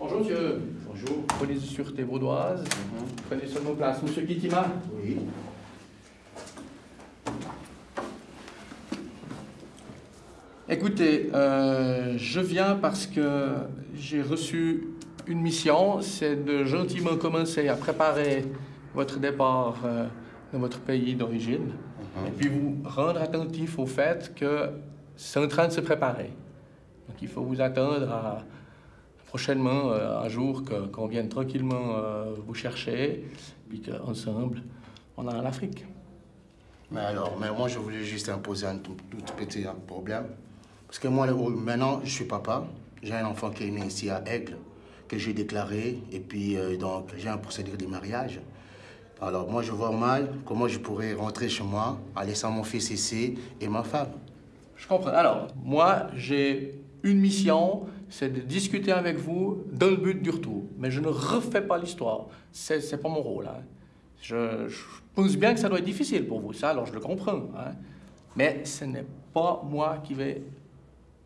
Bonjour, monsieur. Bonjour. Police de sûreté vaudoise. Prenez seulement place. Monsieur Kittima. Oui. Écoutez, euh, je viens parce que j'ai reçu une mission, c'est de gentiment commencer à préparer votre départ euh, dans votre pays d'origine, et puis vous rendre attentif au fait que c'est en train de se préparer. Donc il faut vous attendre à prochainement euh, un jour qu'on vienne tranquillement euh, vous chercher, puis qu'ensemble, on a l'Afrique. Mais alors, mais moi, je voulais juste imposer un tout, tout petit hein, problème. Parce que moi, maintenant, je suis papa. J'ai un enfant qui est né ici à Aigle, que j'ai déclaré. Et puis, euh, donc, j'ai un procédure de mariage. Alors, moi, je vois mal comment je pourrais rentrer chez moi en laissant mon fils ici et ma femme. Je comprends. Alors, moi, j'ai une mission, c'est de discuter avec vous dans le but du retour. Mais je ne refais pas l'histoire. C'est, c'est pas mon rôle. hein. Je, pense bien que ça doit être difficile pour vous, ça, alors je le comprends. hein. Mais ce n'est pas moi qui vais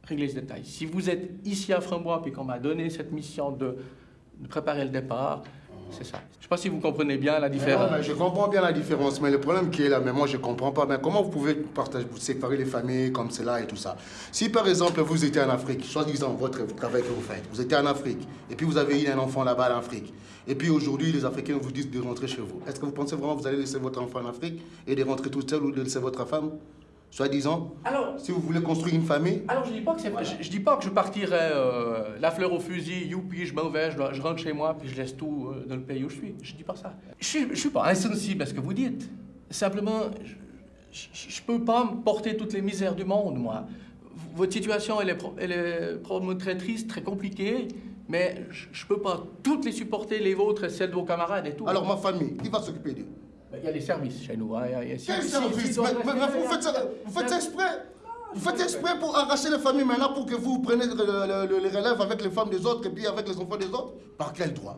régler ce détail. Si vous êtes ici à Frambois puis qu'on m'a donné cette mission de préparer le départ, c'est ça. Je ne sais pas si vous comprenez bien la Mais différence. non, mais je comprends bien la différence, mais le problème qui est là, mais moi je comprends pas. Mais comment vous pouvez partager, vous séparer les familles comme cela et tout ça? Si par exemple vous étiez en Afrique, soi-disant votre travail que vous faites, vous étiez en Afrique, et puis vous avez eu un enfant là-bas en Afrique, et puis aujourd'hui les Africains vous disent de rentrer chez vous. Est-ce que vous pensez vraiment que vous allez laisser votre enfant en Afrique et de rentrer tout seul ou de laisser votre femme? Soi-disant, Alors, si vous voulez construire une famille, Alors je dis pas que c'est je, je dis pas que je partirais euh, la fleur au fusil, youpi, je m'en vais, je, dois- je rentre chez moi puis je laisse tout euh, dans le pays où je suis. Je dis pas ça. Je suis, je suis pas insensible à ce que vous dites. Simplement, je, je, je peux pas me porter toutes les misères du monde, moi. Votre situation, elle est, pro- elle est probablement très triste, très compliquée, mais je, je peux pas toutes les supporter, les vôtres et celles de vos camarades et tout. alors ma famille, qui va s'occuper d'eux? Il y a les services chez nous. hein, il y a- Quel si- service si- mais, si- mais- mais vous faites ça, vous faites ça exprès Vous faites exprès pour arracher les familles maintenant pour que vous preniez le, le- le- les relèves avec les femmes des autres et puis avec les enfants des autres? Par quel droit?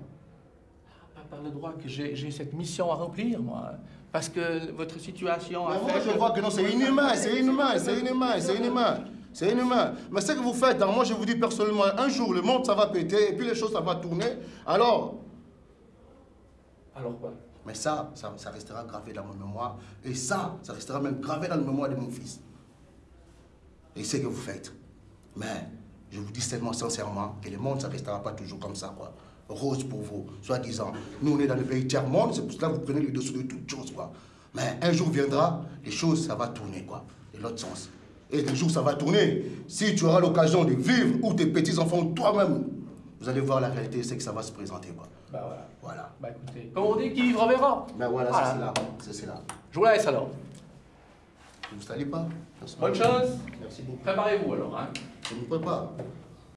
Pas par le droit que j'ai cette mission à remplir, moi. Parce que votre situation Mais moi, fait je vois que non, c'est inhumain, c'est inhumain, c'est inhumain, c'est inhumain. C'est inhumain. Mais ce que vous faites, hein, moi je vous dis personnellement, un jour le monde ça va péter et puis les choses ça va tourner. Alors, Alors quoi? Mais ça, ça, restera gravé dans ma mémoire. Et ça, ça restera même gravé dans la mémoire de mon fils. Et c'est ce que vous faites. Mais je vous dis tellement sincèrement que le monde, ça restera pas toujours comme ça, quoi. Rose pour vous, soi-disant. Nous, on est dans le pays tiers-monde, c'est pour cela que vous prenez le dessus de toutes choses, quoi. Mais un jour viendra, les choses, ça va tourner, quoi. De l'autre sens. Et le jour, ça va tourner. Si tu auras l'occasion de vivre, ou tes petits-enfants, ou toi-même, vous allez voir la réalité, c'est que ça va se présenter, quoi. Bah voilà. Voilà. Bah écoutez, comme on dit, qui vivra verra? Ben voilà, Voilà. c'est cela. C'est cela. Je vous laisse alors. Ne vous salez pas. Bonne chance. Merci beaucoup. Préparez-vous alors. Hein. Je me prépare.